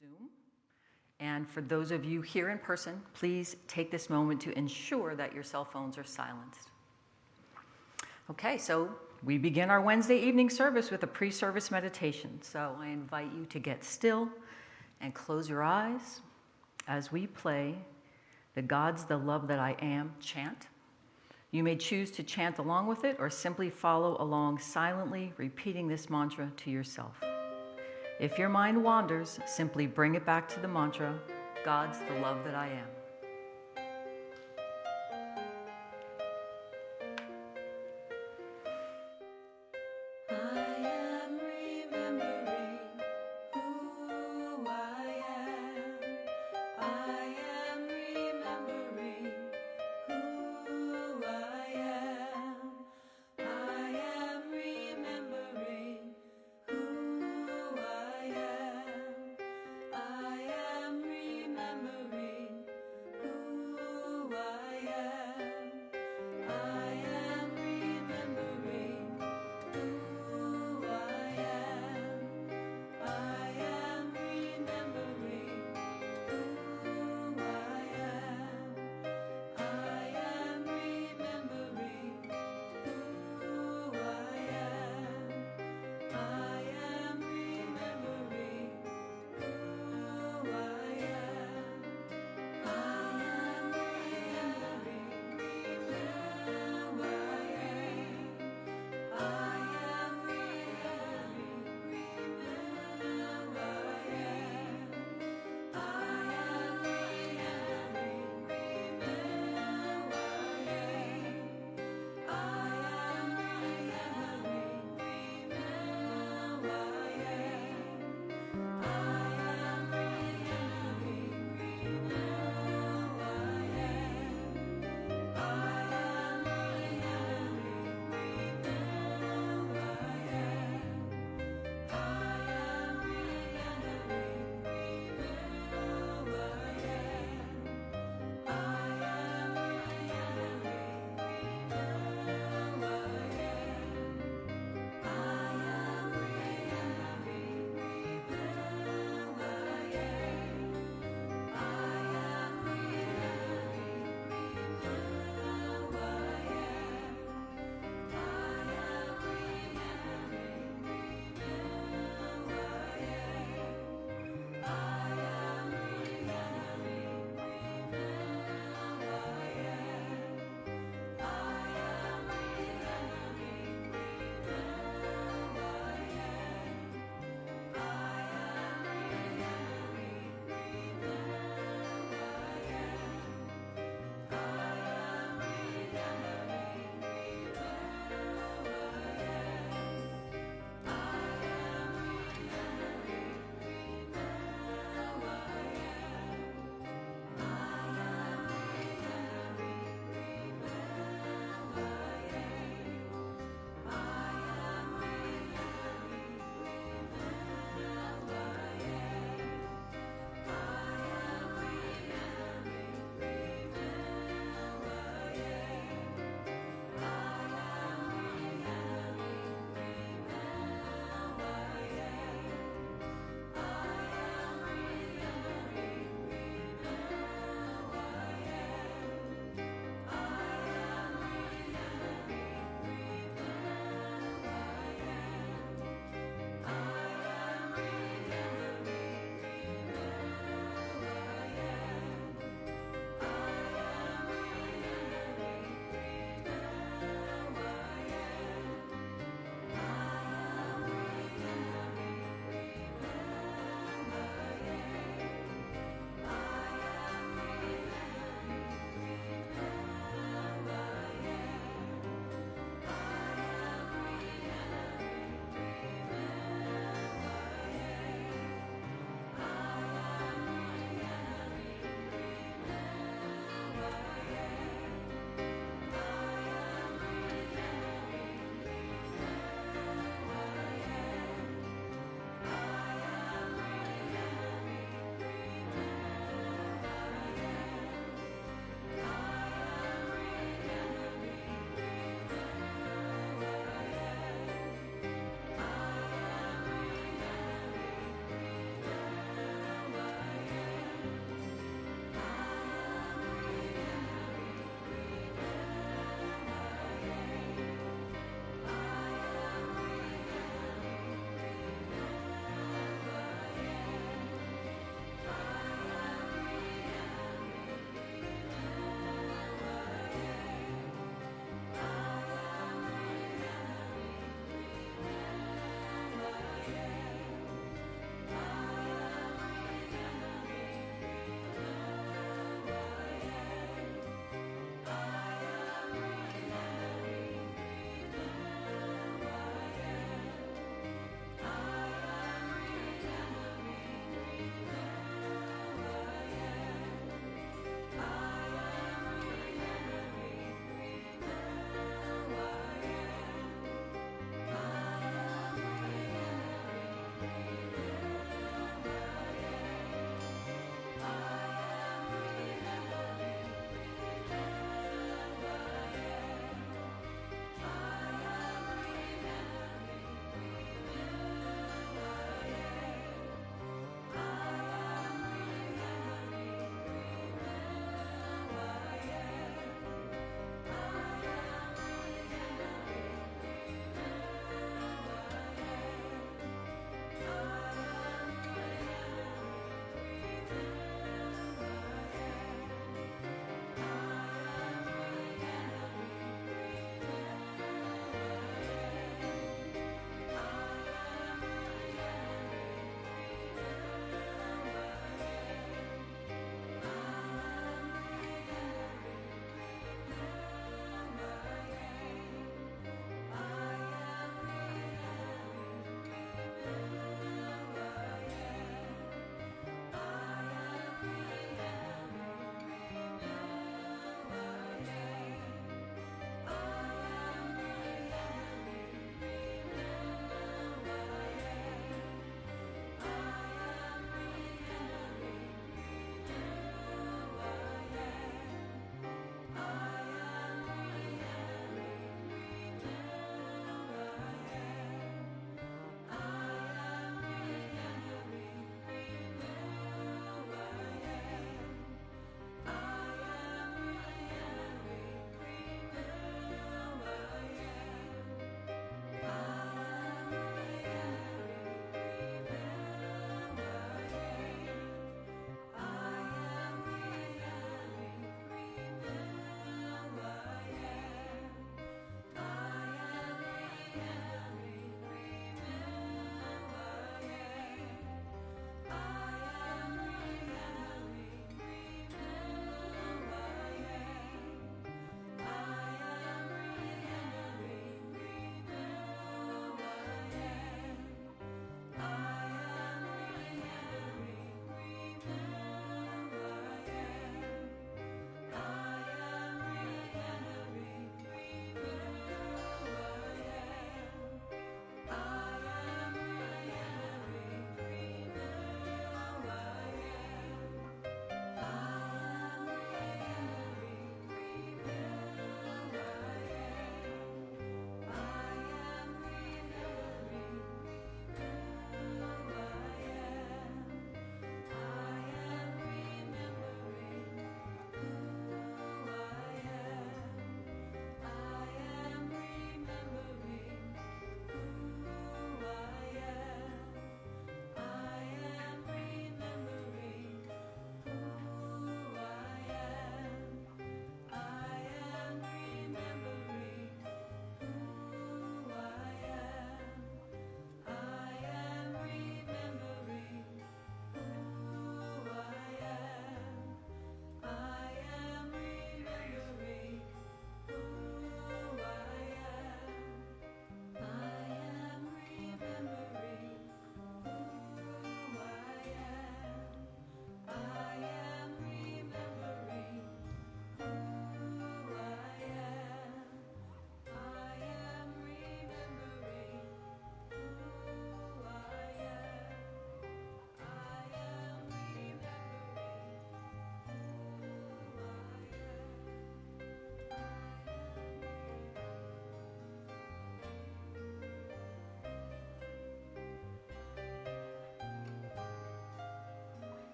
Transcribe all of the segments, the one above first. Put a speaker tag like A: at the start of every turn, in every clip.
A: Zoom. And for those of you here in person, please take this moment to ensure that your cell phones are silenced. Okay, so we begin our Wednesday evening service with a pre-service meditation. So I invite you to get still and close your eyes as we play the God's the Love That I Am chant. You may choose to chant along with it or simply follow along silently, repeating this mantra to yourself. If your mind wanders, simply bring it back to the mantra God's the love that I am.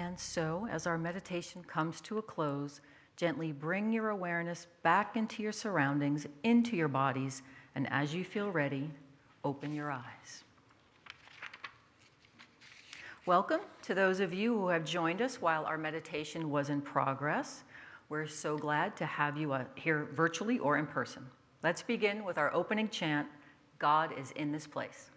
A: And so, as our meditation comes to a close, gently bring your awareness back into your surroundings, into your bodies, and as you feel ready, open your eyes. Welcome to those of you who have joined us while our meditation was in progress. We're so glad to have you uh, here virtually or in person. Let's begin with our opening chant God is in this place.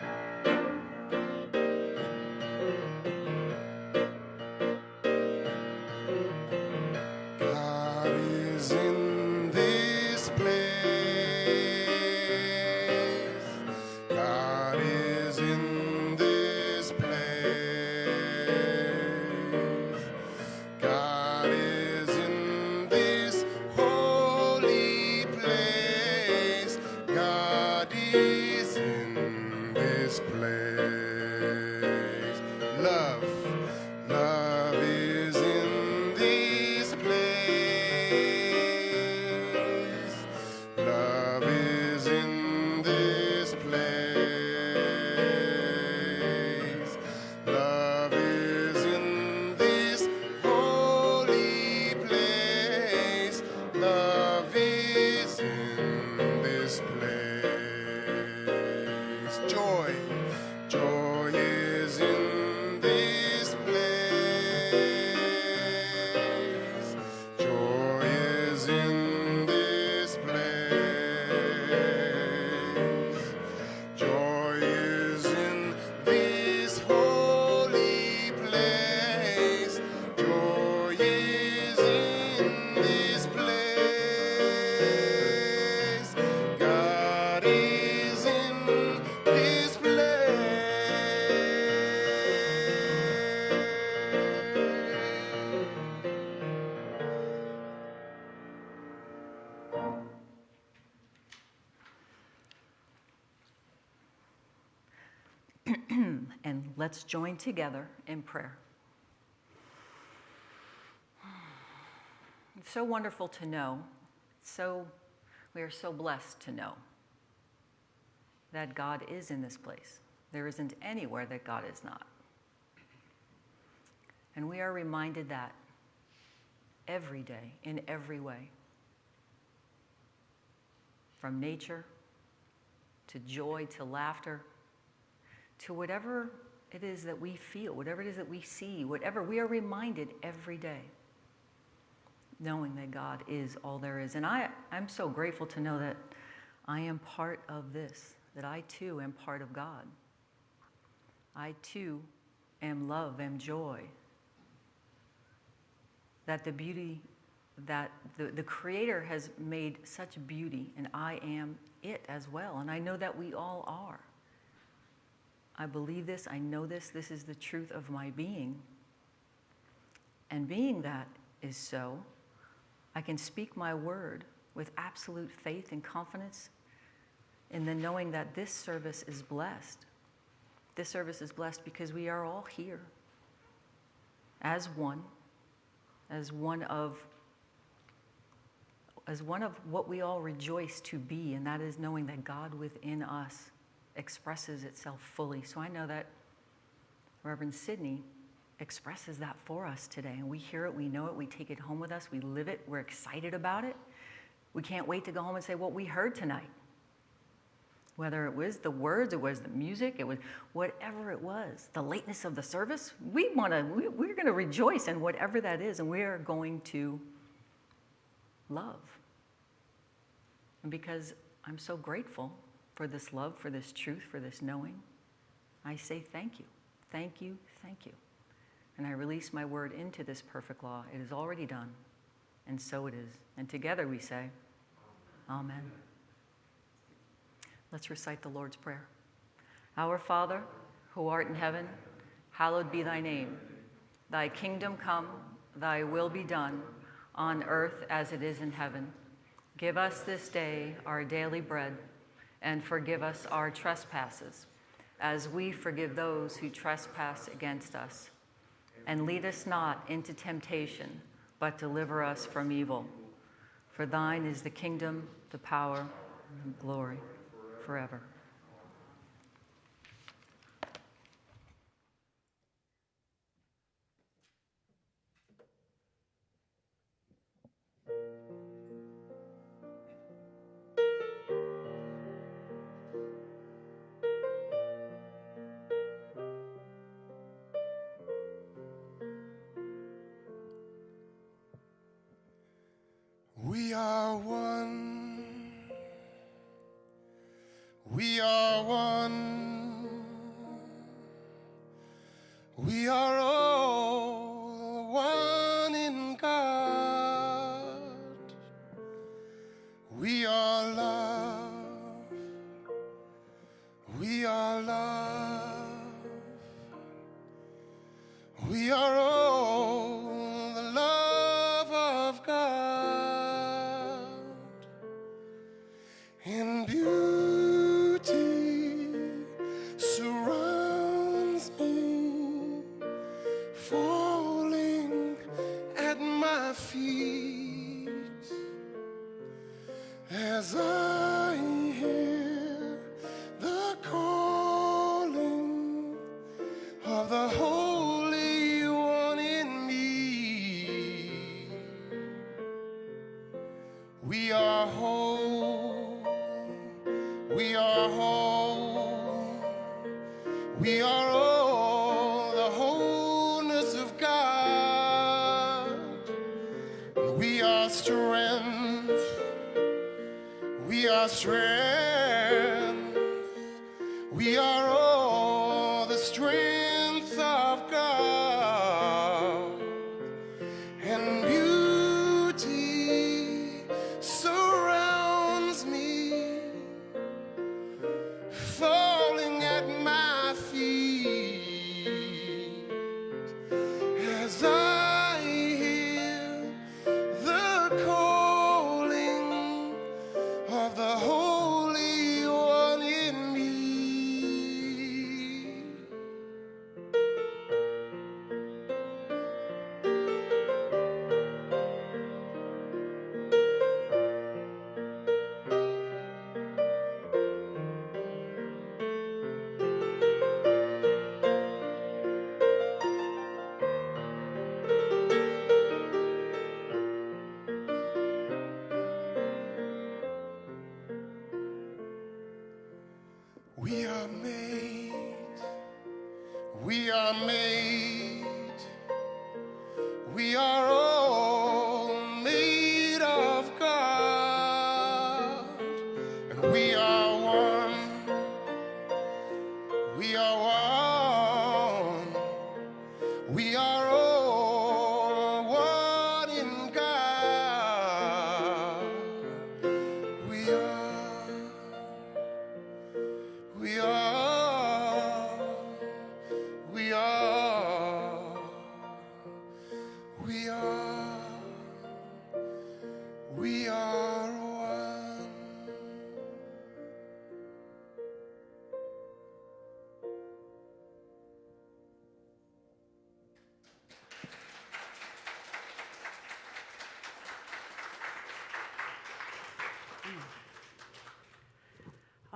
A: Let's join together in prayer. It's so wonderful to know, so we are so blessed to know that God is in this place. There isn't anywhere that God is not. And we are reminded that every day, in every way. From nature to joy to laughter to whatever it is that we feel, whatever it is that we see, whatever, we are reminded every day, knowing that God is all there is. And I, I'm so grateful to know that I am part of this, that I too am part of God. I too am love, am joy. That the beauty that the, the Creator has made such beauty, and I am it as well. And I know that we all are. I believe this, I know this, this is the truth of my being. And being that is so, I can speak my word with absolute faith and confidence in the knowing that this service is blessed. This service is blessed because we are all here as one, as one of as one of what we all rejoice to be, and that is knowing that God within us expresses itself fully. So I know that Reverend Sidney expresses that for us today. And we hear it, we know it, we take it home with us, we live it, we're excited about it. We can't wait to go home and say what we heard tonight. Whether it was the words, it was the music, it was whatever it was, the lateness of the service, we want to, we, we're going to rejoice in whatever that is, and we are going to love. And because I'm so grateful for this love, for this truth, for this knowing. I say thank you, thank you, thank you. And I release my word into this perfect law. It is already done, and so it is. And together we say, Amen. Let's recite the Lord's Prayer. Our Father, who art in heaven, hallowed be thy name. Thy kingdom come, thy will be done, on earth as it is in heaven. Give us this day our daily bread and forgive us our trespasses, as we forgive those who trespass against us. And lead us not into temptation, but deliver us from evil. For thine is the kingdom, the power, and the glory forever.
B: We are strength. We are strength.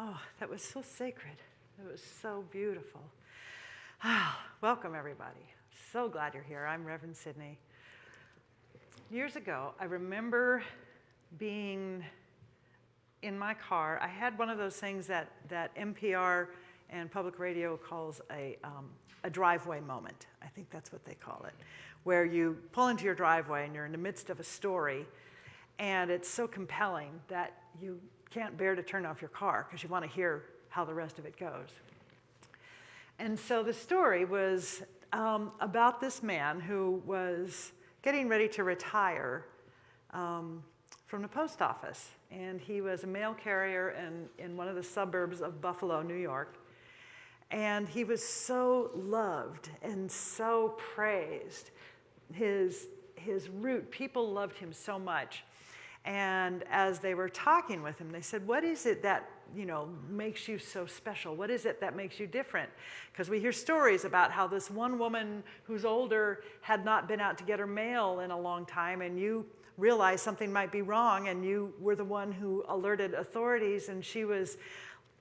C: Oh, that was so sacred. It was so beautiful. Ah, welcome, everybody. So glad you're here. I'm Reverend Sydney. Years ago, I remember being in my car. I had one of those things that, that NPR and public radio calls a, um, a driveway moment. I think that's what they call it, where you pull into your driveway and you're in the midst of a story, and it's so compelling that you can't bear to turn off your car because you want to hear how the rest of it goes. And so the story was um, about this man who was getting ready to retire um, from the post office. And he was a mail carrier in, in one of the suburbs of Buffalo, New York. And he was so loved and so praised. His, his route, people loved him so much. And as they were talking with him, they said, What is it that you know, makes you so special? What is it that makes you different? Because we hear stories about how this one woman who's older had not been out to get her mail in a long time, and you realized something might be wrong, and you were the one who alerted authorities, and she was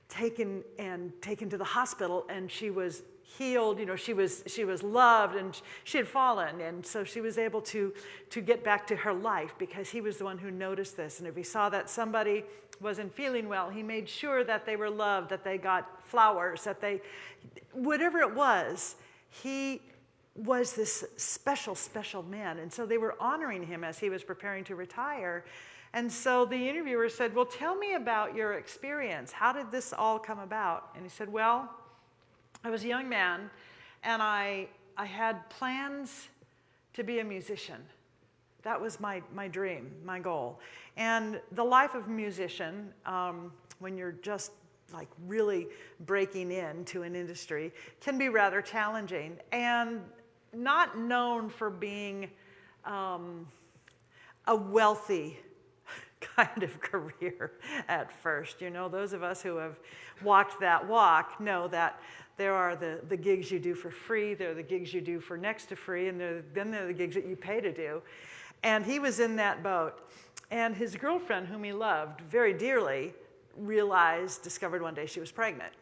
C: taken and taken to the hospital, and she was healed you know she was she was loved and she had fallen and so she was able to to get back to her life because he was the one who noticed this and if he saw that somebody wasn't feeling well he made sure that they were loved that they got flowers that they whatever it was he was this special special man and so they were honoring him as he was preparing to retire And so the interviewer said, Well, tell me about your experience. How did this all come about? And he said, Well, I was a young man and I, I had plans to be a musician. That was my, my dream, my goal. And the life of a musician, um, when you're just like really breaking into an industry, can be rather challenging and not known for being um, a wealthy kind of career at first. You know, those of us who have walked that walk know that there are the, the gigs you do for free, there are the gigs you do for next to free, and there, then there are the gigs that you pay to do. And he was in that boat. And his girlfriend, whom he loved very dearly, realized, discovered one day she was pregnant.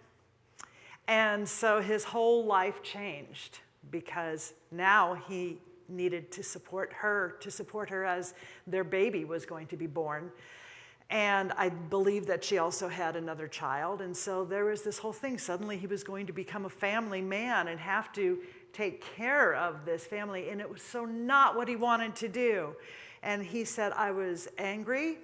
C: And so his whole life changed because now he needed to support her, to support her as their baby was going to be born. And I believe that she also had another child. And so there was this whole thing. Suddenly he was going to become a family man and have to take care of this family. And it was so not what he wanted to do. And he said, I was angry.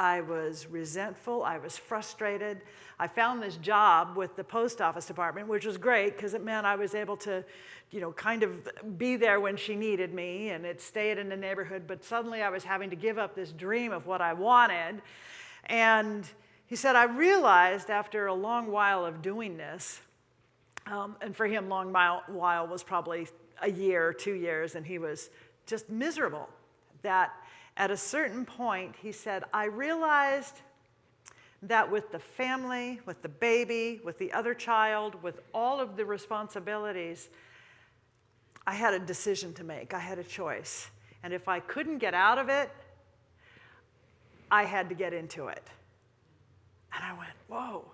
C: I was resentful. I was frustrated. I found this job with the post office department, which was great because it meant I was able to, you know, kind of be there when she needed me and it stayed in the neighborhood. But suddenly I was having to give up this dream of what I wanted. And he said, I realized after a long while of doing this, um, and for him, long while was probably a year, two years, and he was just miserable. That at a certain point, he said, I realized that with the family, with the baby, with the other child, with all of the responsibilities, I had a decision to make. I had a choice. And if I couldn't get out of it, I had to get into it. And I went, whoa,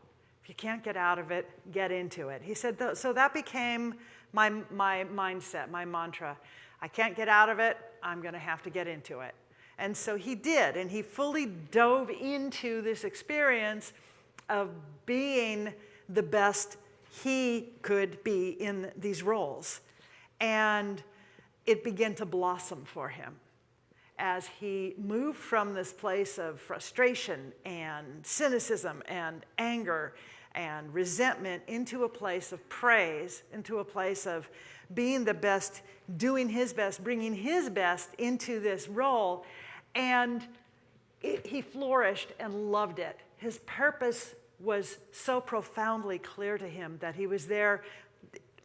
C: if you can't get out of it, get into it. He said, so that became my, my mindset, my mantra. I can't get out of it, I'm going to have to get into it. And so he did, and he fully dove into this experience of being the best he could be in these roles. And it began to blossom for him as he moved from this place of frustration and cynicism and anger and resentment into a place of praise, into a place of being the best, doing his best, bringing his best into this role. And it, he flourished and loved it. His purpose was so profoundly clear to him that he was there.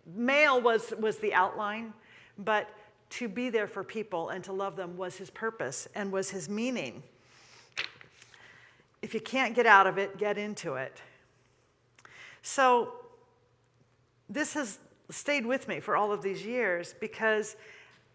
C: Mail was, was the outline, but to be there for people and to love them was his purpose and was his meaning. If you can't get out of it, get into it. So, this has stayed with me for all of these years because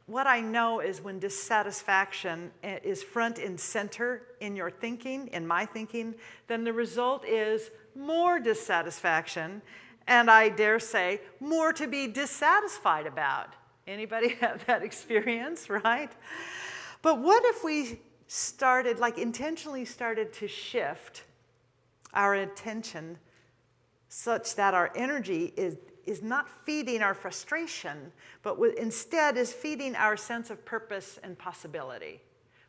C: what I know is when dissatisfaction is front and center in your thinking, in my thinking, then the result is more dissatisfaction, and I dare say, more to be dissatisfied about. Anybody have that experience, right? But what if we started, like intentionally started to shift our attention such that our energy is, is not feeding our frustration, but instead is feeding our sense of purpose and possibility?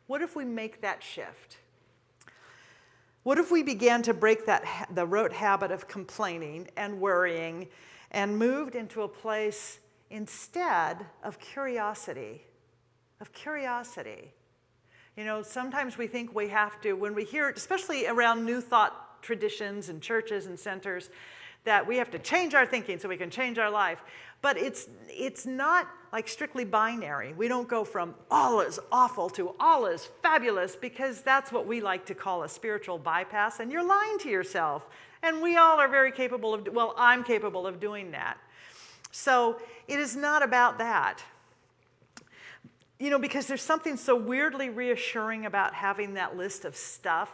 C: What if we make that shift? What if we began to break that the rote habit of complaining and worrying and moved into a place instead of curiosity, of curiosity. You know, sometimes we think we have to, when we hear, especially around new thought traditions and churches and centers, that we have to change our thinking so we can change our life. But it's, it's not like strictly binary. We don't go from all is awful to all is fabulous because that's what we like to call a spiritual bypass, and you're lying to yourself. And we all are very capable of, well, I'm capable of doing that. So it is not about that. You know, because there's something so weirdly reassuring about having that list of stuff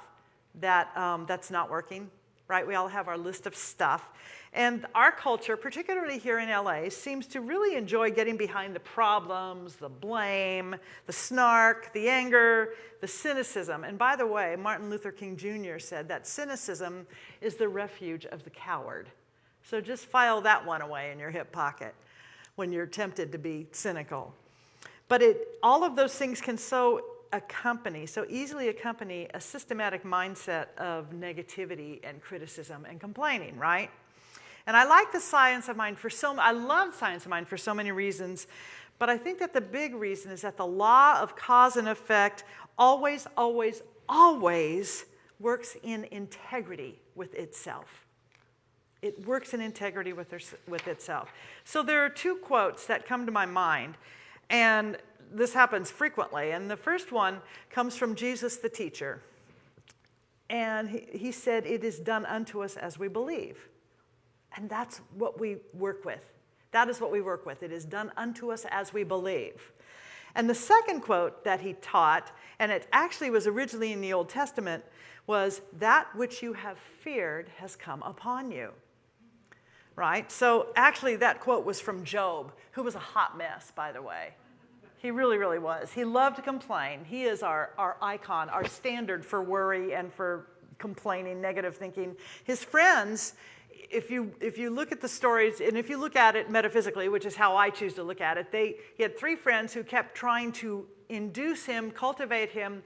C: that, um, that's not working, right? We all have our list of stuff. And our culture, particularly here in LA, seems to really enjoy getting behind the problems, the blame, the snark, the anger, the cynicism. And by the way, Martin Luther King Jr. said that cynicism is the refuge of the coward. So just file that one away in your hip pocket when you're tempted to be cynical. But it, all of those things can so accompany, so easily accompany a systematic mindset of negativity and criticism and complaining, right? And I like the science of mind for so, I love science of mind for so many reasons, but I think that the big reason is that the law of cause and effect always, always, always works in integrity with itself. It works in integrity with, with itself. So there are two quotes that come to my mind, and this happens frequently. And the first one comes from Jesus the teacher. And he, he said, It is done unto us as we believe. And that's what we work with. That is what we work with. It is done unto us as we believe. And the second quote that he taught, and it actually was originally in the Old Testament, was, That which you have feared has come upon you. Right? So actually, that quote was from Job, who was a hot mess, by the way. He really, really was. He loved to complain. He is our, our icon, our standard for worry and for complaining, negative thinking. His friends, if you, if you look at the stories, and if you look at it metaphysically, which is how I choose to look at it, they, he had three friends who kept trying to induce him, cultivate him,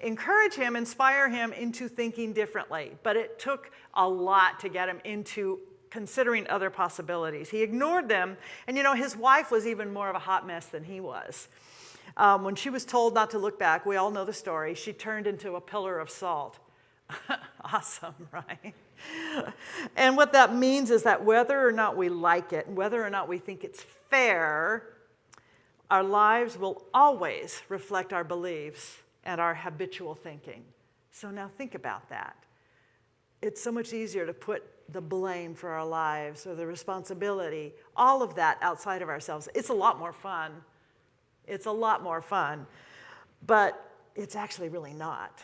C: encourage him, inspire him into thinking differently. But it took a lot to get him into considering other possibilities. He ignored them, and you know, his wife was even more of a hot mess than he was. Um, when she was told not to look back, we all know the story, she turned into a pillar of salt. awesome, right? and what that means is that whether or not we like it, whether or not we think it's fair, our lives will always reflect our beliefs and our habitual thinking. So now think about that. It's so much easier to put the blame for our lives or the responsibility, all of that outside of ourselves. It's a lot more fun. It's a lot more fun, but it's actually really not.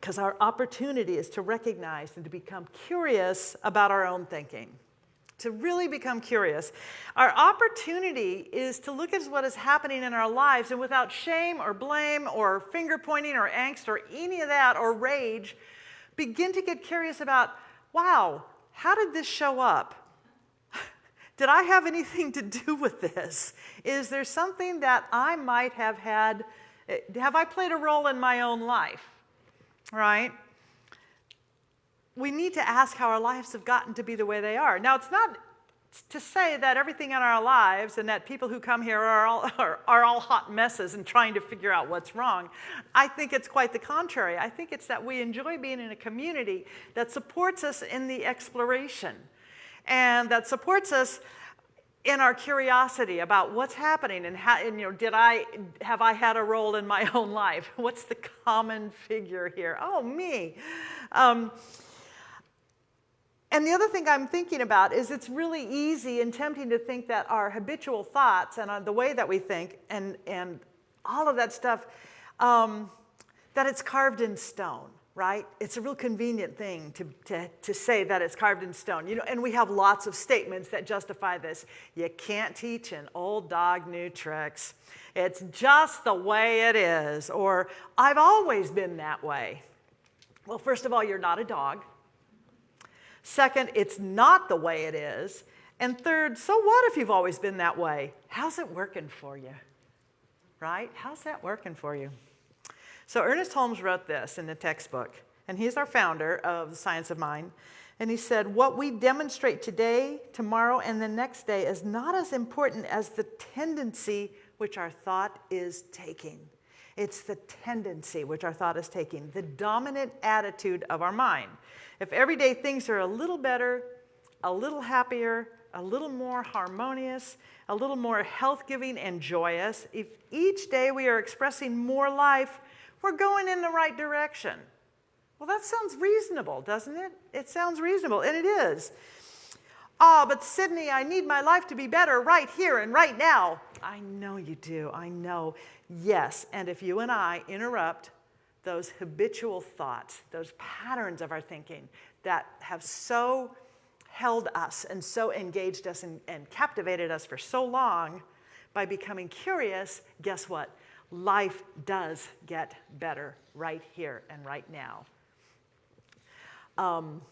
C: Because our opportunity is to recognize and to become curious about our own thinking, to really become curious. Our opportunity is to look at what is happening in our lives and without shame or blame or finger pointing or angst or any of that or rage, begin to get curious about wow, how did this show up? did I have anything to do with this? Is there something that I might have had? Eh, have I played a role in my own life? Right? We need to ask how our lives have gotten to be the way they are. Now, it's not to say that everything in our lives and that people who come here are all, are, are, all hot messes and trying to figure out what's wrong. I think it's quite the contrary. I think it's that we enjoy being in a community that supports us in the exploration and that supports us in our curiosity about what's happening and how, and, you know, did I, have I had a role in my own life? What's the common figure here? Oh, me. Um, and the other thing I'm thinking about is it's really easy and tempting to think that our habitual thoughts and uh, the way that we think and, and all of that stuff, um, that it's carved in stone, right? It's a real convenient thing to, to, to say that it's carved in stone. You know, and we have lots of statements that justify this. You can't teach an old dog new tricks. It's just the way it is. Or, I've always been that way. Well, first of all, you're not a dog. Second, it's not the way it is. And third, so what if you've always been that way? How's it working for you? Right? How's that working for you? So Ernest Holmes wrote this in the textbook, and he's our founder of the Science of Mind. And he said, What we demonstrate today, tomorrow, and the next day is not as important as the tendency which our thought is taking. It's the tendency which our thought is taking, the dominant attitude of our mind. If every day things are a little better, a little happier, a little more harmonious, a little more health giving and joyous, if each day we are expressing more life, we're going in the right direction. Well, that sounds reasonable, doesn't it? It sounds reasonable, and it is. Ah, oh, but Sydney, I need my life to be better right here and right now. I know you do. I know. Yes. And if you and I interrupt those habitual thoughts, those patterns of our thinking that have so held us and so engaged us and, and captivated us for so long, by becoming curious, guess what? Life does get better right here and right now. Um,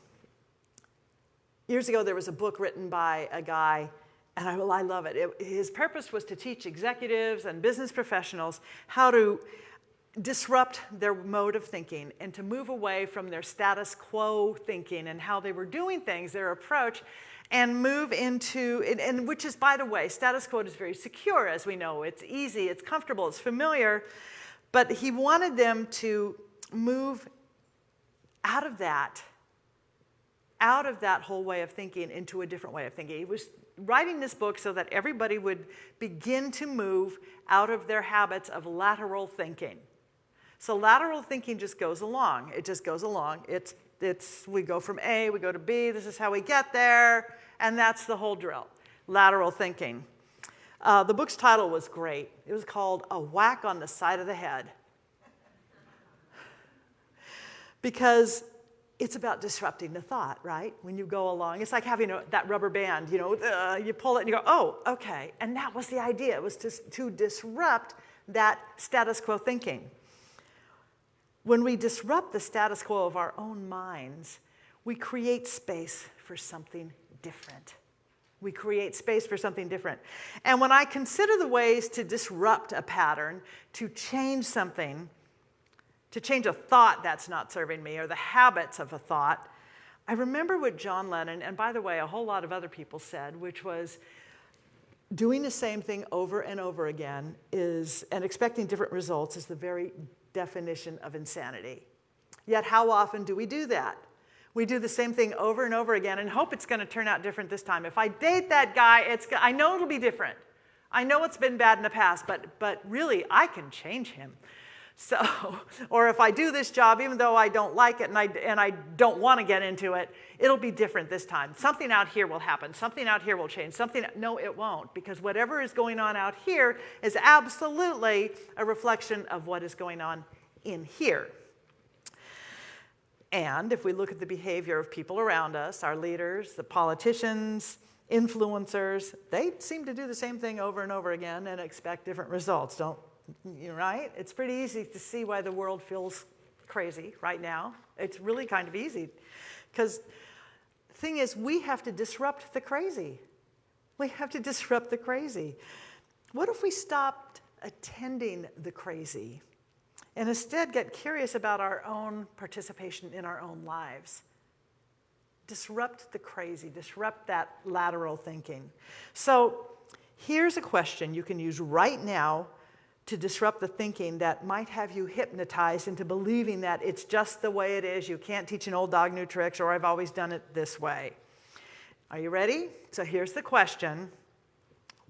C: years ago, there was a book written by a guy and I, well, I love it. it. His purpose was to teach executives and business professionals how to disrupt their mode of thinking and to move away from their status quo thinking and how they were doing things, their approach, and move into, and, and which is, by the way, status quo is very secure, as we know. It's easy, it's comfortable, it's familiar. But he wanted them to move out of that, out of that whole way of thinking into a different way of thinking. He was writing this book so that everybody would begin to move out of their habits of lateral thinking. So lateral thinking just goes along. It just goes along. It's, it's, we go from A, we go to B, this is how we get there, and that's the whole drill, lateral thinking. Uh, the book's title was great. It was called A Whack on the Side of the Head. because it's about disrupting the thought, right? When you go along, it's like having a, that rubber band, you know, uh, you pull it and you go, oh, okay. And that was the idea, it was to, to disrupt that status quo thinking. When we disrupt the status quo of our own minds, we create space for something different. We create space for something different. And when I consider the ways to disrupt a pattern, to change something, to change a thought that's not serving me or the habits of a thought, I remember what John Lennon, and by the way, a whole lot of other people said, which was doing the same thing over and over again is, and expecting different results is the very definition of insanity. Yet, how often do we do that? We do the same thing over and over again and hope it's going to turn out different this time. If I date that guy, it's, I know it'll be different. I know it's been bad in the past, but, but really, I can change him. So, or if I do this job, even though I don't like it and I, and I don't want to get into it, it'll be different this time. Something out here will happen. Something out here will change. Something, no, it won't, because whatever is going on out here is absolutely a reflection of what is going on in here. And if we look at the behavior of people around us, our leaders, the politicians, influencers, they seem to do the same thing over and over again and expect different results, don't you, right? It's pretty easy to see why the world feels crazy right now. It's really kind of easy because the thing is we have to disrupt the crazy. We have to disrupt the crazy. What if we stopped attending the crazy and instead get curious about our own participation in our own lives? Disrupt the crazy, disrupt that lateral thinking. So here's a question you can use right now to disrupt the thinking that might have you hypnotized into believing that it's just the way it is. You can't teach an old dog new tricks, or I've always done it this way. Are you ready? So here's the question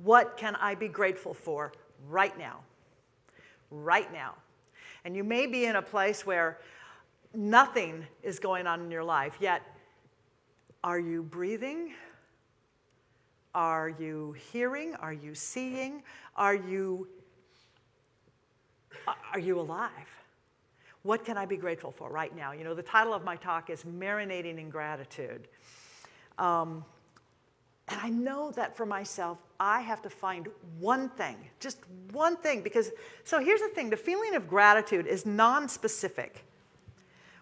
C: What can I be grateful for right now? Right now. And you may be in a place where nothing is going on in your life, yet, are you breathing? Are you hearing? Are you seeing? Are you are you alive? What can I be grateful for right now? You know, the title of my talk is Marinating in Gratitude. Um, and I know that for myself, I have to find one thing, just one thing, because, so here's the thing the feeling of gratitude is non specific.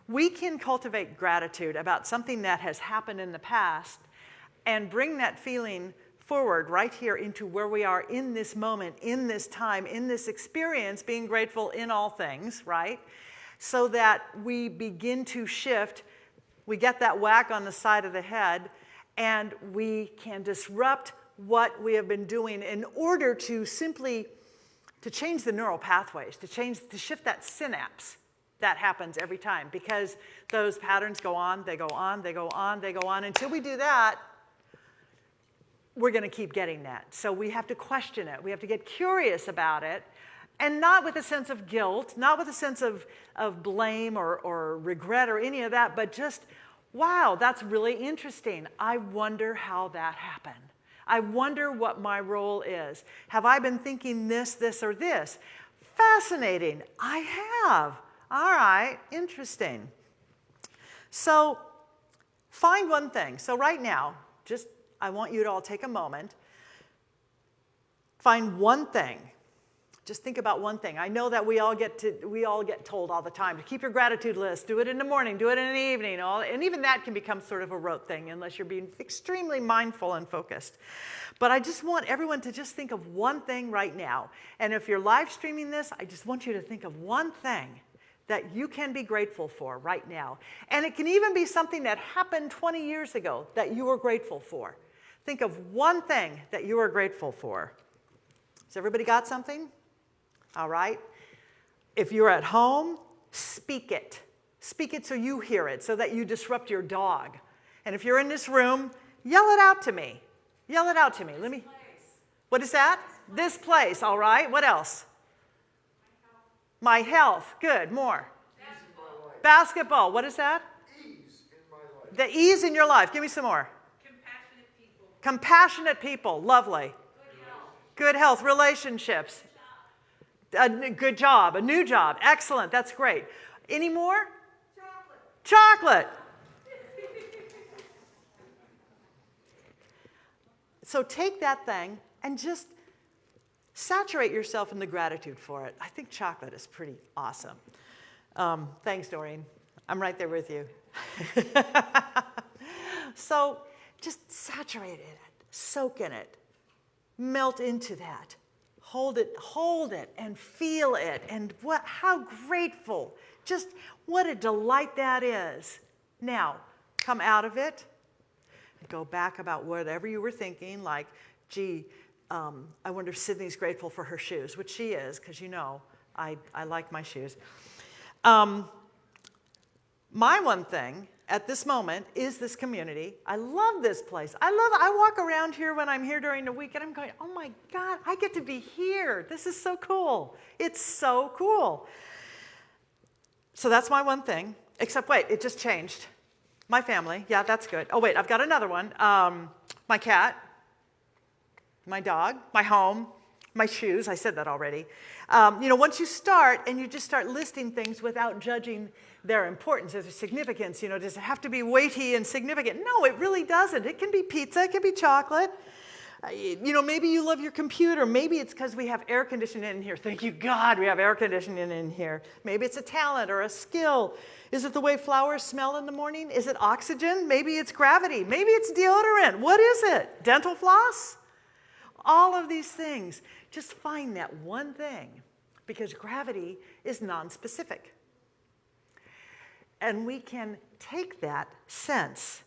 C: We can cultivate gratitude about something that has happened in the past and bring that feeling forward right here into where we are in this moment, in this time, in this experience, being grateful in all things, right? So that we begin to shift, we get that whack on the side of the head, and we can disrupt what we have been doing in order to simply to change the neural pathways, to change, to shift that synapse that happens every time because those patterns go on, they go on, they go on, they go on. Until we do that, we're going to keep getting that. So we have to question it. We have to get curious about it. And not with a sense of guilt, not with a sense of, of blame or, or regret or any of that, but just, wow, that's really interesting. I wonder how that happened. I wonder what my role is. Have I been thinking this, this, or this? Fascinating. I have. All right, interesting. So find one thing. So right now, just I want you to all take a moment, find one thing, Just think about one thing. I know that we all get to we all get told all the time to keep your gratitude list. Do it in the morning, do it in the evening, all, and even that can become sort of a rote thing unless you're being extremely mindful and focused. But I just want everyone to just think of one thing right now. And if you're live streaming this, I just want you to think of one thing that you can be grateful for right now. And it can even be something that happened 20 years ago that you were grateful for. Think of one thing that you are grateful for. Has everybody got something? All right. If you're at home, speak it. Speak it so you hear it, so that you disrupt your dog. And if you're in this room, yell it out to me. Yell it out to me. Let me. What is that? This place. All right. What else? My health. Good. More. Basketball. What is that?
B: Ease in my life.
C: The ease in your life. Give me some more.
D: Compassionate people.
C: Lovely.
D: Good health.
C: Good health. Relationships. A good job. A new job. Excellent. That's great. Any more? Chocolate. Chocolate. So take that thing and just saturate yourself in the gratitude for it. I think chocolate is pretty awesome. Um, thanks, Doreen. I'm right there with you. so just saturate it, soak in it, melt into that. Hold it, hold it, and feel it. And what, how grateful. Just what a delight that is. Now, come out of it. And go back about whatever you were thinking, like, gee, um, I wonder if Sydney's grateful for her shoes, which she is, because you know I, I like my shoes. Um, my one thing at this moment is this community. I love this place. I love I walk around here when I'm here during the week and I'm going, "Oh my god, I get to be here. This is so cool. It's so cool." So that's my one thing. Except wait, it just changed. My family. Yeah, that's good. Oh wait, I've got another one. Um, my cat, my dog, my home, my shoes. I said that already. Um, you know, once you start and you just start listing things without judging their importance, their significance, you know, does it have to be weighty and significant? No, it really doesn't. It can be pizza, it can be chocolate. Uh, You know, maybe you love your computer. Maybe it's because we have air conditioning in here. Thank you, God, we have air conditioning in here. Maybe it's a talent or a skill. Is it the way flowers smell in the morning? Is it oxygen? Maybe it's gravity. Maybe it's deodorant. What is it? Dental floss? All of these things. Just find that one thing because gravity is non-specific. And we can take that sense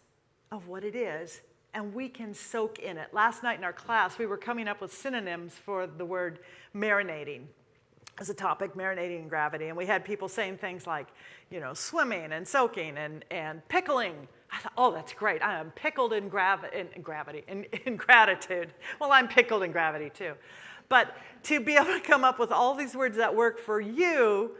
C: of what it is and we can soak in it. Last night in our class, we were coming up with synonyms for the word marinating as a topic, marinating in gravity. And we had people saying things like, you know, swimming and soaking and, and pickling. I thought, oh, that's great. I am pickled in, gravi- in, in gravity, in, in gratitude. Well, I'm pickled in gravity too. But to be able to come up with all these words that work for you,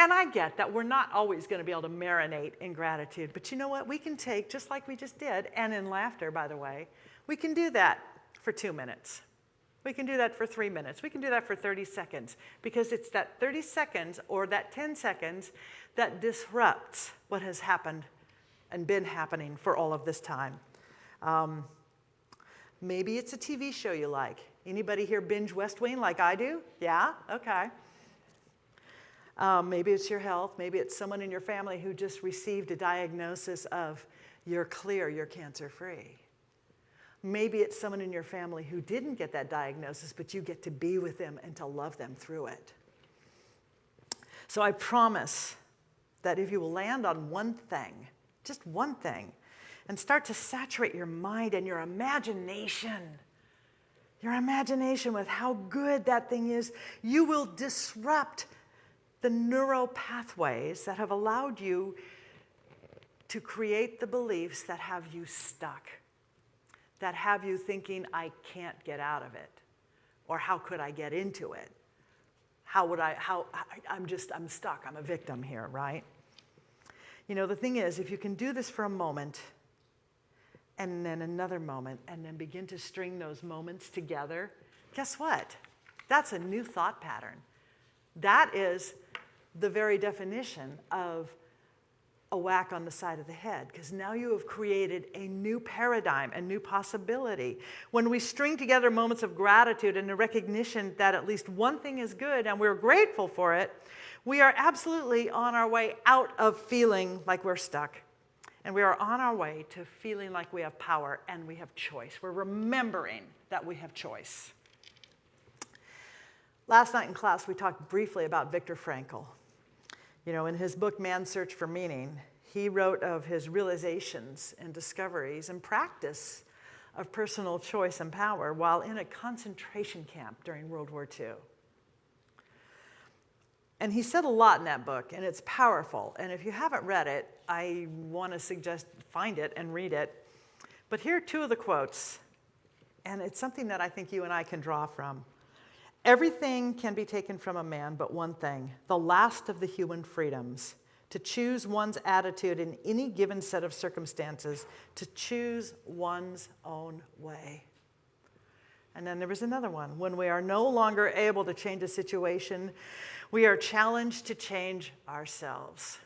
C: and I get that we're not always going to be able to marinate in gratitude, but you know what? We can take, just like we just did, and in laughter, by the way, we can do that for two minutes. We can do that for three minutes. We can do that for 30 seconds because it's that 30 seconds or that 10 seconds that disrupts what has happened and been happening for all of this time. Um, maybe it's a TV show you like. Anybody here binge West Wing like I do? Yeah? Okay. Um, maybe it's your health. Maybe it's someone in your family who just received a diagnosis of you're clear, you're cancer free. Maybe it's someone in your family who didn't get that diagnosis, but you get to be with them and to love them through it. So I promise that if you will land on one thing, just one thing, and start to saturate your mind and your imagination, your imagination with how good that thing is, you will disrupt the neural pathways that have allowed you to create the beliefs that have you stuck, that have you thinking, I can't get out of it, or how could I get into it? How would I, how, I- I'm just, I'm stuck, I'm a victim here, right? You know, the thing is, if you can do this for a moment, and then another moment, and then begin to string those moments together, guess what? That's a new thought pattern. That is the very definition of a whack on the side of the head because now you have created a new paradigm, a new possibility. When we string together moments of gratitude and a recognition that at least one thing is good and we're grateful for it, we are absolutely on our way out of feeling like we're stuck. And we are on our way to feeling like we have power and we have choice. We're remembering that we have choice. Last night in class, we talked briefly about Viktor Frankl. You know, in his book, Man's Search for Meaning, he wrote of his realizations and discoveries and practice of personal choice and power while in a concentration camp during World War II. And he said a lot in that book, and it's powerful. And if you haven't read it, I want to suggest find it and read it. But here are two of the quotes, and it's something that I think you and I can draw from. Everything can be taken from a man but one thing, the last of the human freedoms, to choose one's attitude in any given set of circumstances, to choose one's own way. And then there was another one. When we are no longer able to change a situation, we are challenged to change ourselves.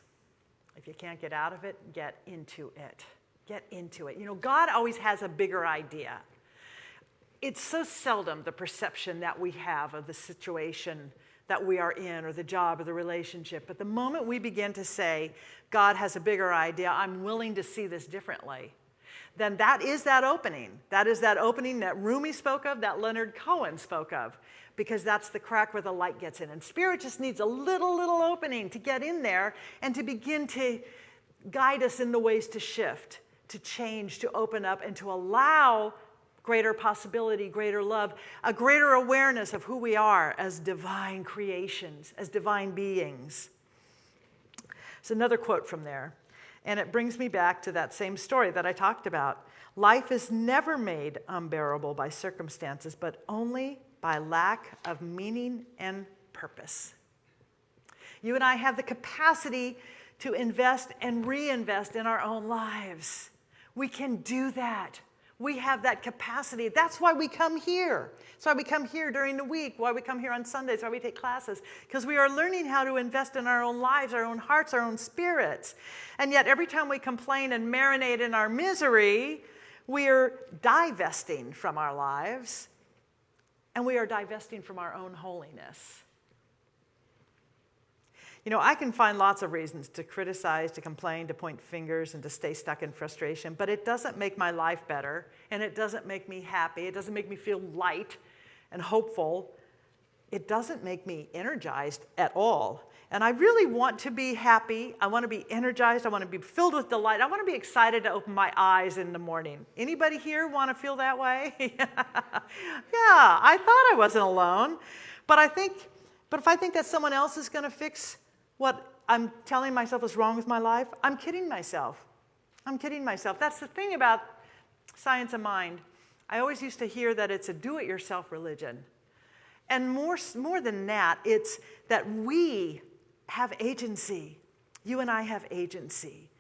C: If you can't get out of it, get into it. Get into it. You know, God always has a bigger idea it's so seldom the perception that we have of the situation that we are in or the job or the relationship. But the moment we begin to say, God has a bigger idea, I'm willing to see this differently, then that is that opening. That is that opening that Rumi spoke of, that Leonard Cohen spoke of, because that's the crack where the light gets in. And spirit just needs a little, little opening to get in there and to begin to guide us in the ways to shift, to change, to open up, and to allow greater possibility, greater love, a greater awareness of who we are as divine creations, as divine beings. It's another quote from there. And it brings me back to that same story that I talked about. Life is never made unbearable by circumstances, but only by lack of meaning and purpose. You and I have the capacity to invest and reinvest in our own lives. We can do that. We have that capacity. That's why we come here. That's why we come here during the week, why we come here on Sundays, why we take classes, because we are learning how to invest in our own lives, our own hearts, our own spirits. And yet, every time we complain and marinate in our misery, we are divesting from our lives and we are divesting from our own holiness. You know, I can find lots of reasons to criticize, to complain, to point fingers, and to stay stuck in frustration, but it doesn't make my life better, and it doesn't make me happy. It doesn't make me feel light and hopeful. It doesn't make me energized at all. And I really want to be happy. I want to be energized. I want to be filled with delight. I want to be excited to open my eyes in the morning. Anybody here want to feel that way? yeah, I thought I wasn't alone. But I think, but if I think that someone else is going to fix what I'm telling myself is wrong with my life, I'm kidding myself. I'm kidding myself. That's the thing about science of mind. I always used to hear that it's a do-it-yourself religion. And more, more than that, it's that we have agency. You and I have agency.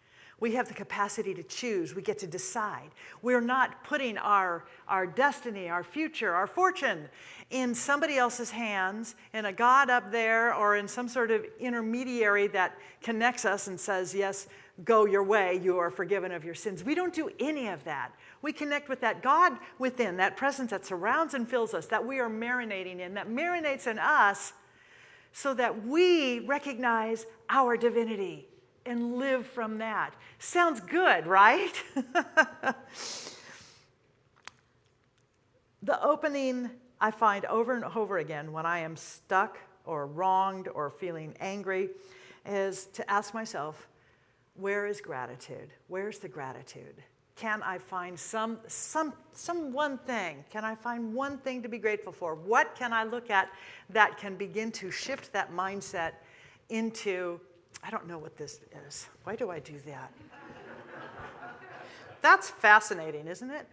C: We have the capacity to choose. We get to decide. We're not putting our, our destiny, our future, our fortune in somebody else's hands, in a God up there, or in some sort of intermediary that connects us and says, Yes, go your way, you are forgiven of your sins. We don't do any of that. We connect with that God within, that presence that surrounds and fills us, that we are marinating in, that marinates in us so that we recognize our divinity and live from that. Sounds good, right? the opening I find over and over again when I am stuck or wronged or feeling angry is to ask myself, where is gratitude? Where's the gratitude? Can I find some, some, some one thing? Can I find one thing to be grateful for? What can I look at that can begin to shift that mindset into I don't know what this is. Why do I do that? That's fascinating, isn't it?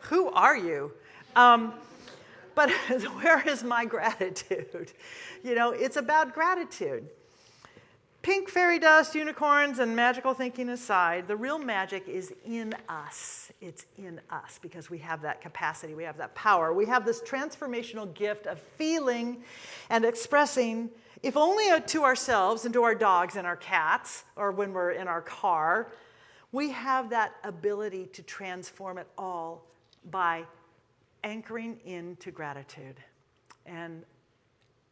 C: Who are you? Um, but where is my gratitude? You know, it's about gratitude. Pink fairy dust, unicorns, and magical thinking aside, the real magic is in us. It's in us because we have that capacity, we have that power, we have this transformational gift of feeling and expressing, if only uh, to ourselves and to our dogs and our cats, or when we're in our car, we have that ability to transform it all by anchoring into gratitude. And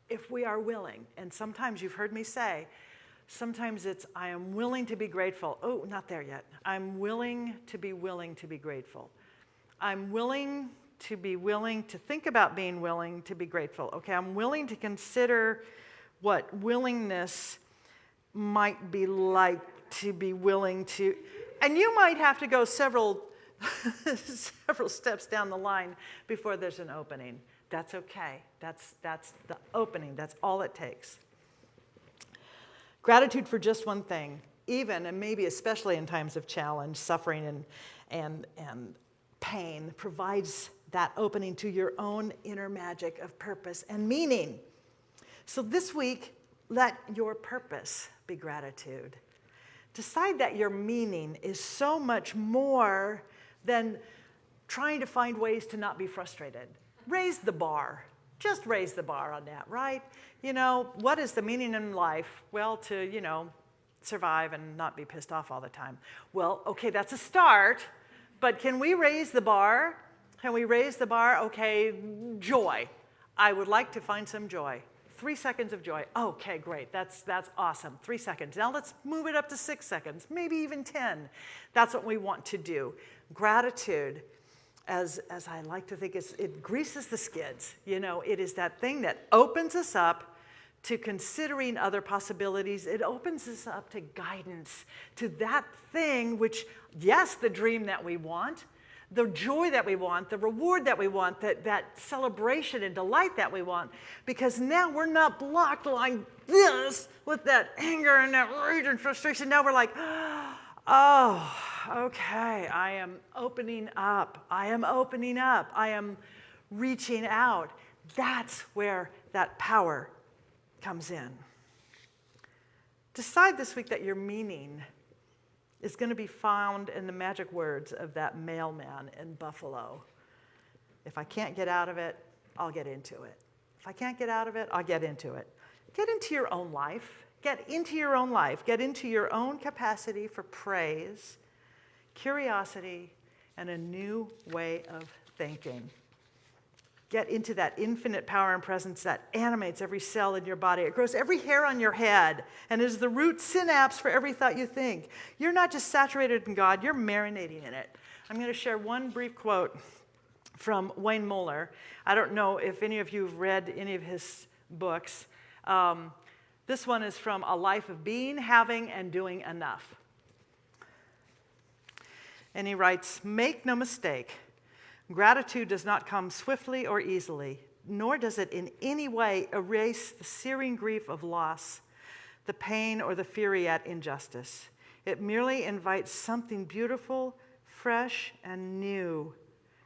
C: if we are willing, and sometimes you've heard me say, sometimes it's, I am willing to be grateful. Oh, not there yet. I'm willing to be willing to be grateful. I'm willing to be willing to think about being willing to be grateful. Okay, I'm willing to consider what willingness might be like to be willing to, and you might have to go several, several steps down the line before there's an opening. That's okay. That's, that's the opening. That's all it takes. Gratitude for just one thing, even and maybe especially in times of challenge, suffering, and, and, and pain, provides that opening to your own inner magic of purpose and meaning. So this week, let your purpose be gratitude. Decide that your meaning is so much more than trying to find ways to not be frustrated. Raise the bar. Just raise the bar on that, right? You know, what is the meaning in life? Well, to, you know, survive and not be pissed off all the time. Well, okay, that's a start, but can we raise the bar? Can we raise the bar? Okay, joy. I would like to find some joy. Three seconds of joy. Okay, great. That's, that's awesome. Three seconds. Now let's move it up to six seconds, maybe even 10. That's what we want to do. Gratitude, as, as I like to think, it greases the skids. You know, it is that thing that opens us up to considering other possibilities. It opens us up to guidance, to that thing which, yes, the dream that we want, the joy that we want, the reward that we want, that, that celebration and delight that we want. Because now we're not blocked like this with that anger and that rage and frustration. Now we're like, oh, okay, I am opening up. I am opening up. I am reaching out. That's where that power comes in. Decide this week that your meaning is going to be found in the magic words of that mailman in Buffalo. If I can't get out of it, I'll get into it. If I can't get out of it, I'll get into it. Get into your own life. Get into your own life. Get into your own capacity for praise, curiosity, and a new way of thinking get into that infinite power and presence that animates every cell in your body. It grows every hair on your head and is the root synapse for every thought you think. You're not just saturated in God, you're marinating in it. I'm going to share one brief quote from Wayne Muller. I don't know if any of you have read any of his books. Um, this one is from A Life of Being, Having, and Doing Enough. And he writes Make no mistake, Gratitude does not come swiftly or easily, nor does it in any way erase the searing grief of loss, the pain, or the fury at injustice. It merely invites something beautiful, fresh, and new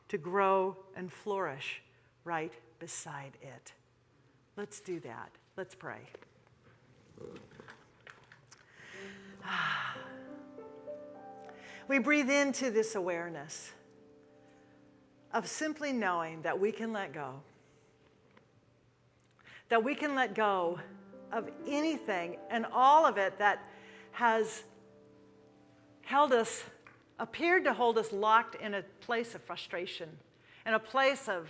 C: to grow and flourish right beside it. Let's do that. Let's pray. Ah. We breathe into this awareness of simply knowing that we can let go. That we can let go of anything and all of it that has held us, appeared to hold us locked in a place of frustration, in a place of,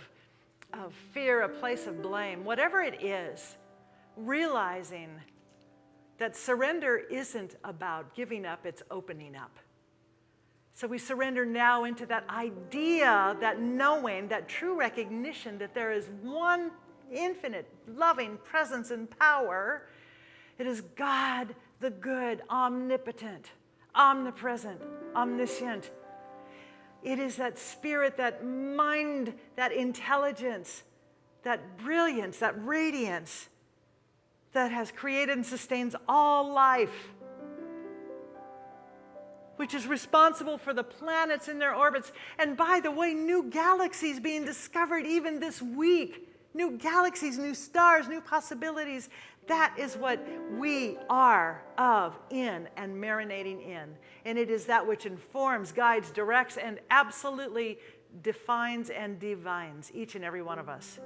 C: of fear, a place of blame, whatever it is, realizing that surrender isn't about giving up, it's opening up. So we surrender now into that idea, that knowing, that true recognition that there is one infinite, loving presence and power. It is God, the good, omnipotent, omnipresent, omniscient. It is that spirit, that mind, that intelligence, that brilliance, that radiance that has created and sustains all life which is responsible for the planets in their orbits. And by the way, new galaxies being discovered even this week. New galaxies, new stars, new possibilities. That is what we are of, in, and marinating in. And it is that which informs, guides, directs, and absolutely defines and divines each and every one of us.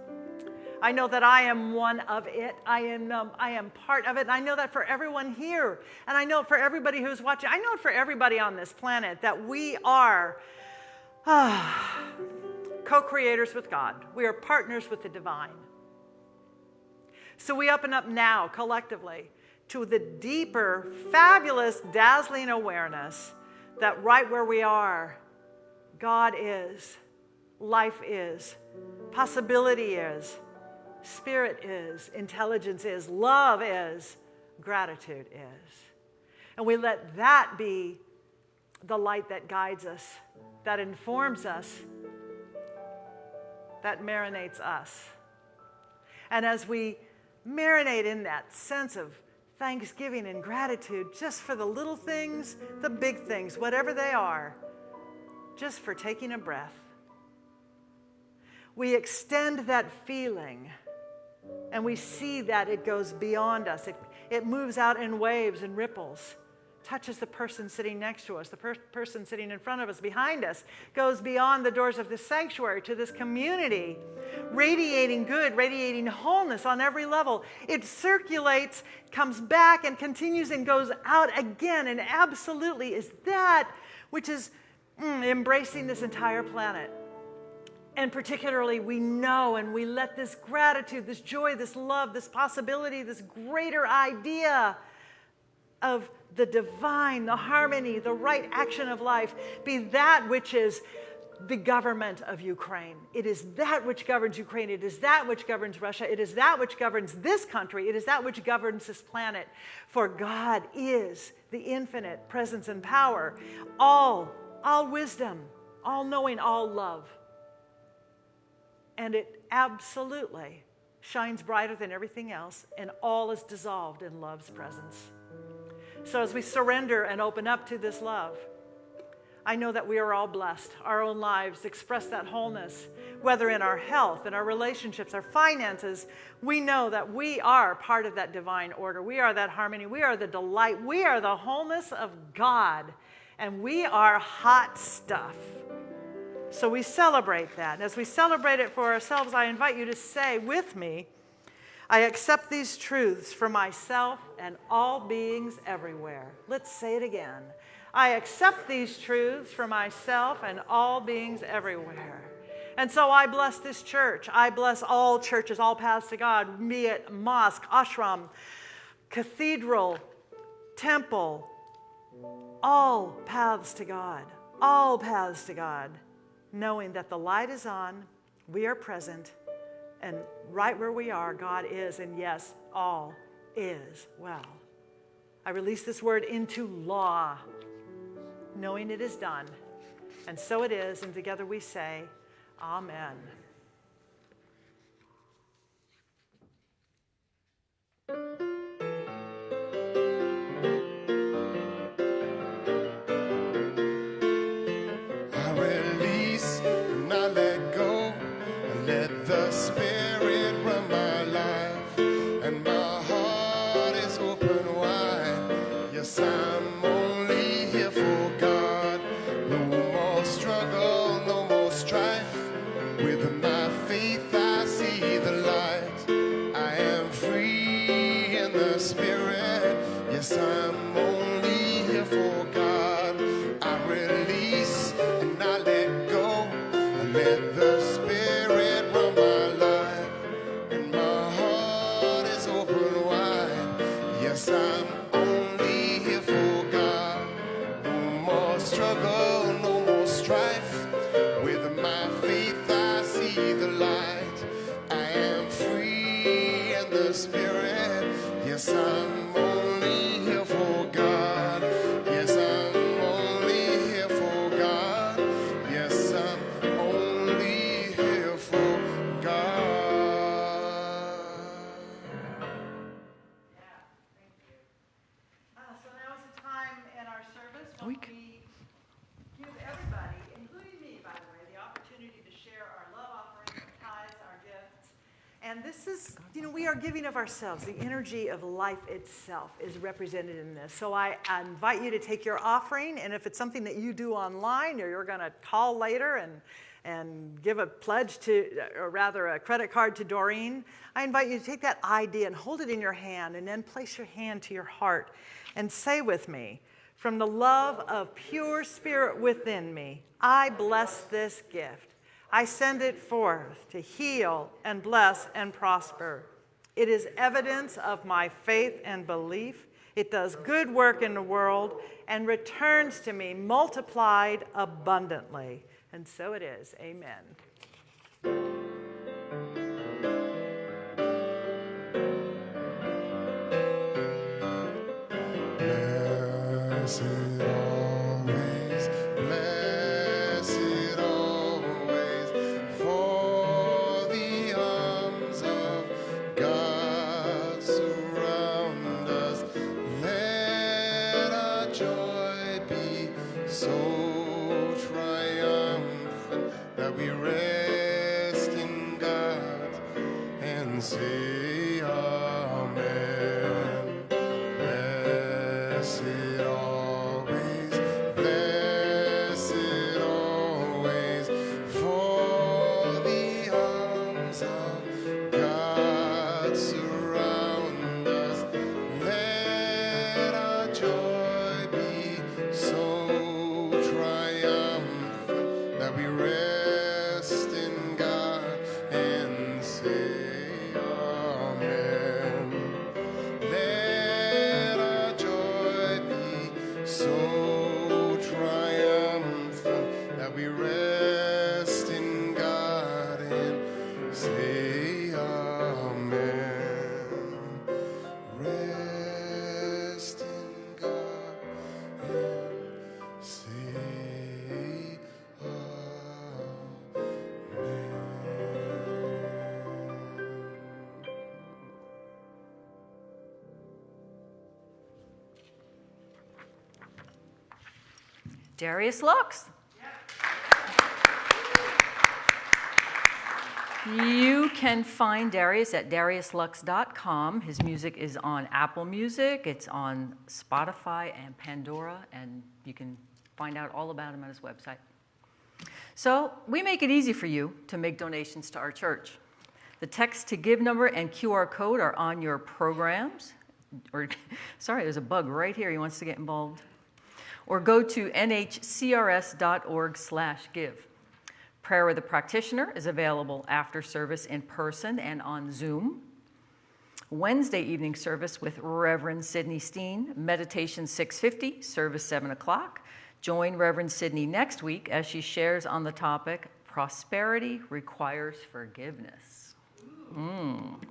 C: I know that I am one of it. I am, um, I am part of it. I know that for everyone here. And I know for everybody who's watching. I know it for everybody on this planet that we are ah, co creators with God. We are partners with the divine. So we open up now collectively to the deeper, fabulous, dazzling awareness that right where we are, God is, life is, possibility is, spirit is, intelligence is, love is, gratitude is. And we let that be the light that guides us, that informs us, that marinates us. And as we marinate in that sense of thanksgiving and gratitude just for the little things, the big things, whatever they are, just for taking a breath, we extend that feeling and we see that it goes beyond us. It, it moves out in waves and ripples, touches the person sitting next to us, the per- person sitting in front of us, behind us, goes beyond the doors of this sanctuary to this community, radiating good, radiating wholeness on every level. It circulates, comes back, and continues and goes out again, and absolutely is that which is mm, embracing this entire planet. And particularly, we know and we let this gratitude, this joy, this love, this possibility, this greater idea of the divine, the harmony, the right action of life be that which is the government of Ukraine. It is that which governs Ukraine. It is that which governs Russia. It is that which governs this country. It is that which governs this planet. For God is the infinite presence and power, all, all wisdom, all knowing, all love. And it absolutely shines brighter than everything else, and all is dissolved in love's presence. So, as we surrender and open up to this love, I know that we are all blessed. Our own lives express that wholeness, whether in our health, in our relationships, our finances. We know that we are part of that divine order. We are that harmony. We are the delight. We are the wholeness of God. And we are hot stuff. So we celebrate that. And as we celebrate it for ourselves, I invite you to say with me, I accept these truths for myself and all beings everywhere. Let's say it again. I accept these truths for myself and all beings everywhere. And so I bless this church. I bless all churches, all paths to God, be it mosque, ashram, cathedral, temple, all paths to God, all paths to God knowing that the light is on, we are present, and right where we are, God is, and yes, all is well. I release this word into law, knowing it is done. And so it is, and together we say, Amen.
B: And this is, you know, we are giving of ourselves. The energy of life itself is represented in this. So I, I invite you to take your offering, and if it's something that you do online or you're going to call later and, and give a pledge to, or rather a credit card to Doreen, I invite you to take that ID and hold it in your hand and then place your hand to your heart and say with me, from the love of pure spirit within me, I bless this gift. I send it forth to heal and bless and prosper. It is evidence of my faith and belief. It does good work in the world and returns to me multiplied abundantly. And so it is. Amen.
A: Darius Lux. You can find Darius at dariuslux.com. His music is on Apple Music, it's on Spotify and Pandora, and you can find out all about him at his website. So, we make it easy for you to make donations to our church. The text to give number and QR code are on your programs. Or, sorry, there's a bug right here. He wants to get involved or go to nhcrs.org slash give. Prayer with a practitioner is available after service in person and on Zoom. Wednesday evening service with Reverend Sidney Steen, meditation 650, service 7 o'clock. Join Reverend Sidney next week as she shares on the topic Prosperity Requires Forgiveness. Mm.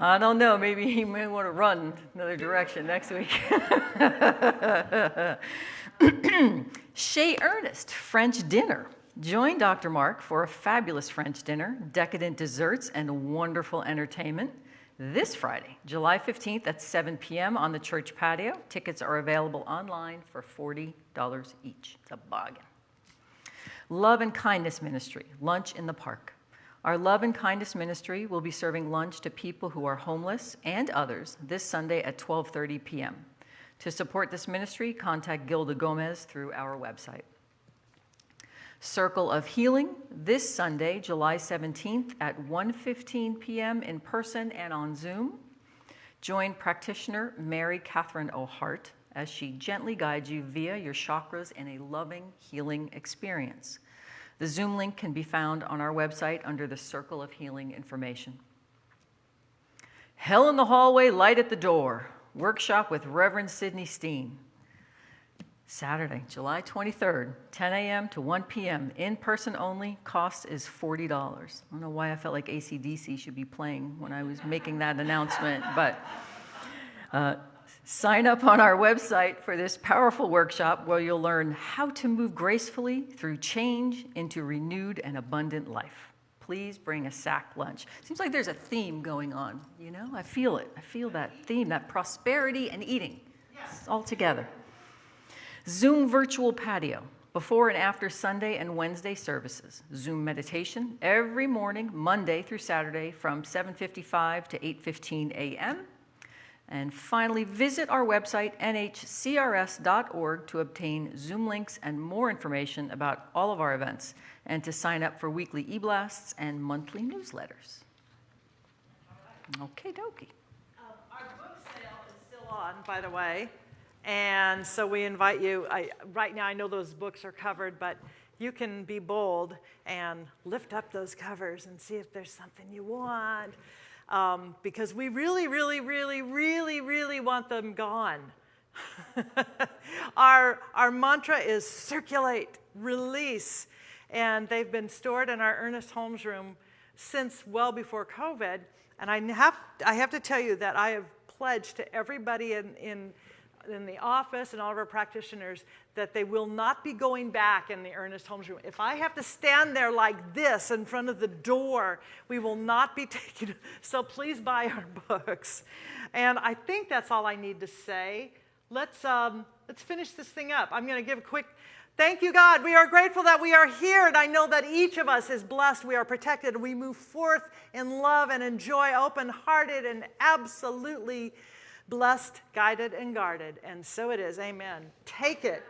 A: I don't know, maybe he may want to run another direction next week. Chez Ernest, French dinner. Join Dr. Mark for a fabulous French dinner, decadent desserts, and wonderful entertainment this Friday, July 15th at 7 p.m. on the church patio. Tickets are available online for $40 each. It's a bargain. Love and Kindness Ministry, lunch in the park. Our Love and Kindness Ministry will be serving lunch to people who are homeless and others this Sunday at 12:30 p.m. To support this ministry, contact Gilda Gomez through our website. Circle of Healing this Sunday, July 17th at 1:15 p.m. in person and on Zoom. Join practitioner Mary Catherine O'Hart as she gently guides you via your chakras in a loving healing experience. The Zoom link can be found on our website under the Circle of Healing information. Hell in the Hallway, Light at the Door, workshop with Reverend Sidney Steen. Saturday, July 23rd, 10 a.m. to 1 p.m., in person only, cost is $40. I don't know why I felt like AC/DC should be playing when I was making that announcement, but uh, sign up on our website for this powerful workshop where you'll learn how to move gracefully through change into renewed and abundant life. Please bring a sack lunch. Seems like there's a theme going on, you know? I feel it. I feel that theme, that prosperity and eating. It's all together. Zoom virtual patio. before and after Sunday and Wednesday services. Zoom meditation every morning, Monday through Saturday from 7:55 to 8:15 a.m. And finally, visit our website, nhcrs.org, to obtain Zoom links and more information about all of our events and to sign up for weekly e-blasts and monthly newsletters. Okay, dokie.
C: Um, Our book sale is still on, by the way, and so we invite you, I, right now I know those books are covered, but you can be bold and lift up those covers and see if there's something you want. Um, because we really, really, really, really, really want them gone. our, our mantra is circulate, release, and they've been stored in our Ernest Holmes room since well before COVID. And I have, I have to tell you that I have pledged to everybody in, in, in the office and all of our practitioners that they will not be going back in the Ernest Holmes room. If I have to stand there like this in front of the door, we will not be taking. So please buy our books. And I think that's all I need to say. Let's, um, let's finish this thing up. I'm going to give a quick Thank you, God. We are grateful that we are here, and I know that each of us is blessed. We are protected. We move forth in love and in joy, open hearted and absolutely blessed, guided, and guarded. And so it is. Amen. Take it.